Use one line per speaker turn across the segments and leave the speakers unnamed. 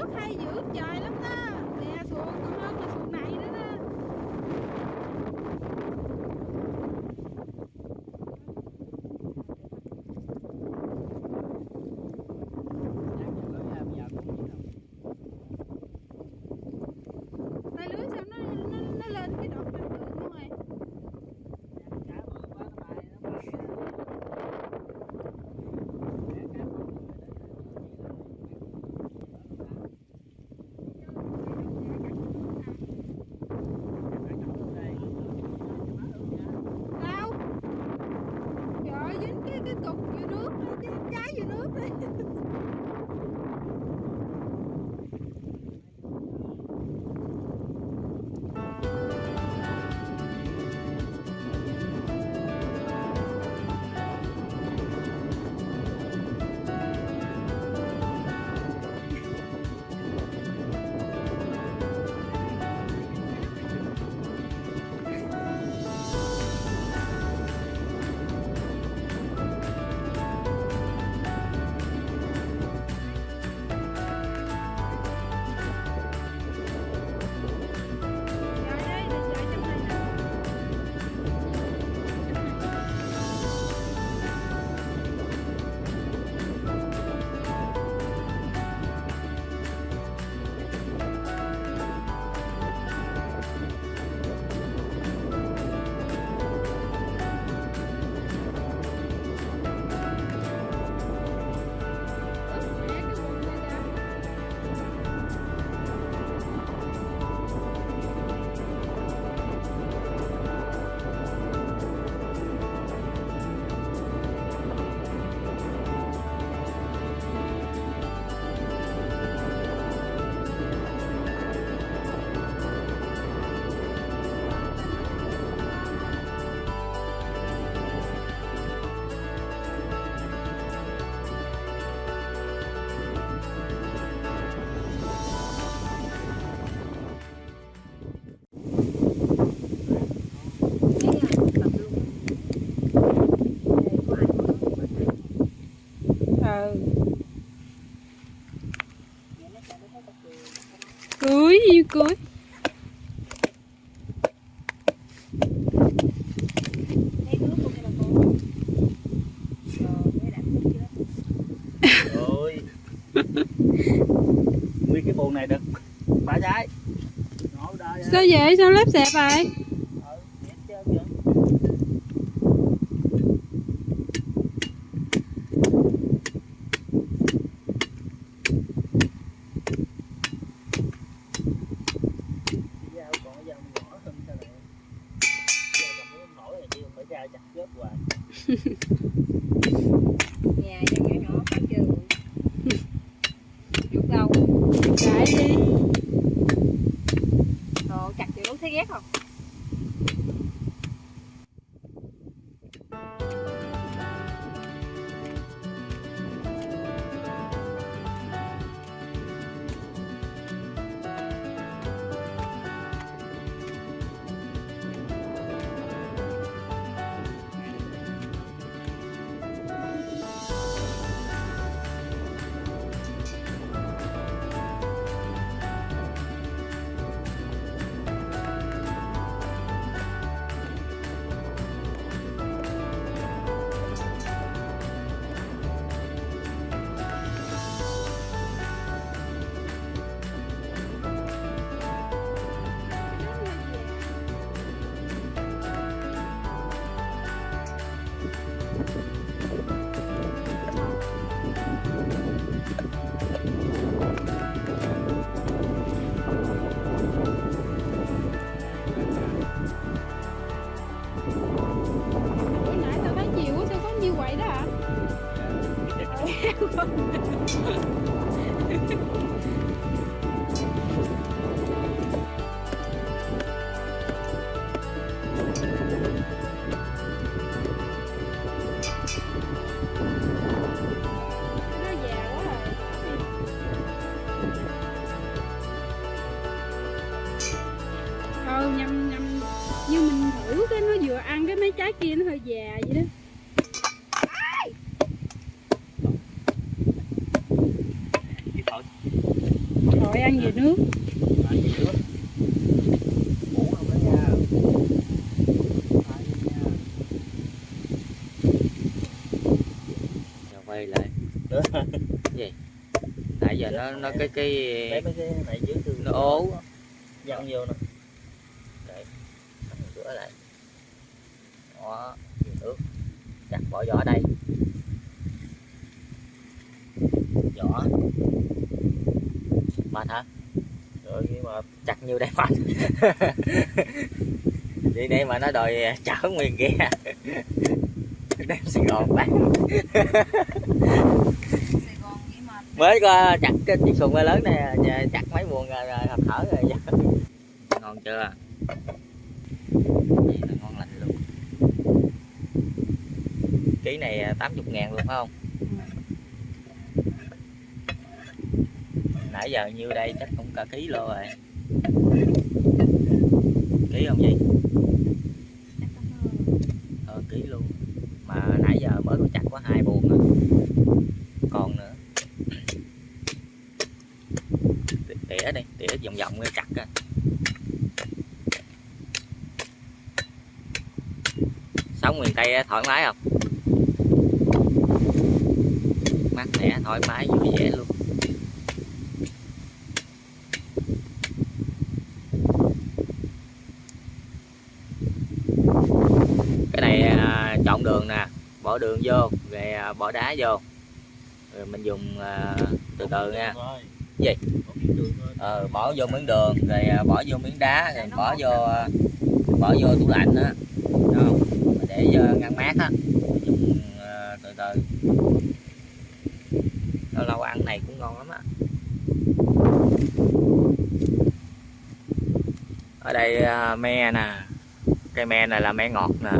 nước hay dữ trời lắm đó. Cưới gì cưới
nguyên cái buồn này được. Ba trái.
Sao vậy? Sao lép xẹp vậy?
dao còn cái dao nhỏ hơn sao này dao còn muốn nổi chặt hoài.
Nhà nhỏ nhỏ nhỏ phải chưa chút đâu
Chạy đi.
Đồ chặt thì đúng thấy ghét không?
Nó già quá rồi Như mình thử cái nó vừa ăn cái mấy trái kia nó hơi già vậy đó
Chị thôi
đợi ăn về nước
Lại về nước. Ngủ không đó nha. Lại đi nha.
Giờ quay lại.
Nữa.
nãy giờ nó nó cái cái nó ố.
dặn vô nè.
Để rửa lại. Đó nước. Chặt bỏ vỏ đây. Vỏ mệt hả?
mà
chặt nhiêu đây mệt đi đây mà nó đòi à, chở nguyên kia. Đem Sài Gòn bán. Mới có chặt cái chiếc xuồng ba lớn này à, chặt mấy buồn rồi, rồi hợp thở rồi ngon chưa? Vậy là ngon lành luôn. Ký này à, 80 ngàn luôn phải không? Nãy giờ nhiêu đây chắc cũng cả ký lô rồi kỹ không gì ờ kỹ luôn. Mà nãy giờ mới có chặt có hai buồn nữa còn nữa. Tỉa đi, tỉa vòng vòng cái chặt á sống miền tây thoải mái không? Mát mẻ, thoải mái, vui vẻ luôn. Cái này à, chọn đường nè bỏ đường vô rồi à, bỏ đá vô. Rồi mình dùng à, từ từ nha. Gì? Ờ, bỏ vô miếng đường rồi à, bỏ vô miếng đá rồi bỏ vô à, bỏ vô tủ lạnh á. Đúng không Mình để vô ngăn mát á. Mình dùng à, từ từ. Lâu lâu ăn này cũng ngon lắm á. Ở đây à, me nè cây me này là me ngọt nè.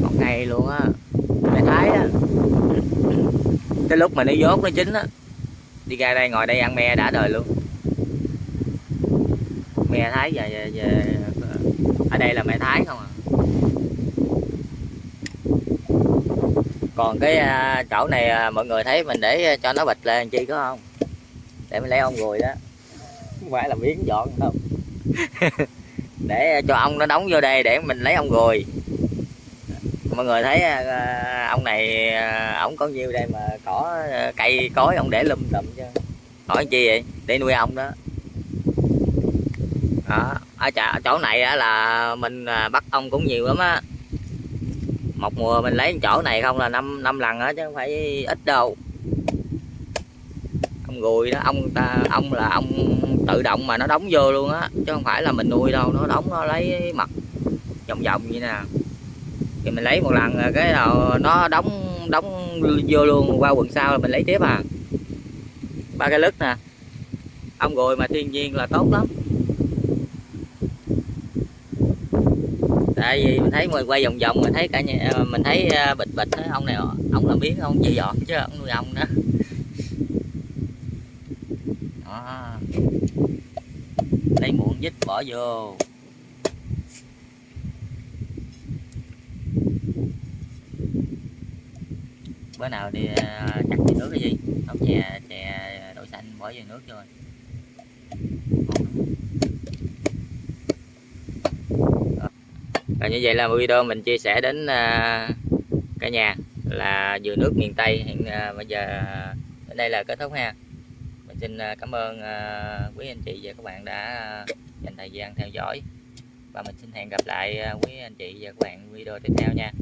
Ngọt ngay luôn á. Me thái á. Cái lúc mà nó dốt nó chín á đi ra đây ngồi đây ăn me đã đời luôn. Me thái về, về, về ở đây là me thái không à? Còn cái à, chỗ này à, mọi người thấy mình để cho nó bịch lên chi có không? Để mình lấy ông ruồi đó. Không phải là biến dọn không để cho ông nó đóng vô đây để mình lấy ông ruồi mọi người thấy à, à, ông này à, ổng có nhiêu đây mà cỏ cây, cối ông để lum tùm chứ. Hỏi chi vậy? Để nuôi ong đó. Đó, ở chỗ này là mình bắt ong cũng nhiều lắm á. Một mùa mình lấy chỗ này không là năm năm lần á chứ không phải ít đâu. Ông gùi đó, ông ta, ông là ông tự động mà nó đóng vô luôn á, chứ không phải là mình nuôi đâu, nó đóng, nó lấy mật vòng vòng vậy nè. Thì mình lấy một lần cái nào, nó đóng đóng vô luôn, qua quần sau là mình lấy tiếp à. Ba cái lứt nè. Ông gùi mà thiên nhiên là tốt lắm. Tại vì mình thấy mình quay vòng vòng mình thấy cả nhà ờ, mình thấy ờ, bịch bịch thấy ông này, ông làm biến ông chịu dọn chứ, ông nuôi ông nữa đó lấy muỗng dít bỏ vô. Bữa nào đi à, cắt chặt nước cái gì? Không, chè chè đậu xanh bỏ vô nước rồi. Và như vậy là video mình chia sẻ đến à, cả nhà là dừa nước miền Tây hiện à, bây giờ đến đây là kết thúc ha xin à, cảm ơn à, quý anh chị và các bạn đã à, dành thời gian theo dõi. Và mình xin hẹn gặp lại quý anh chị và các bạn video tiếp theo nha.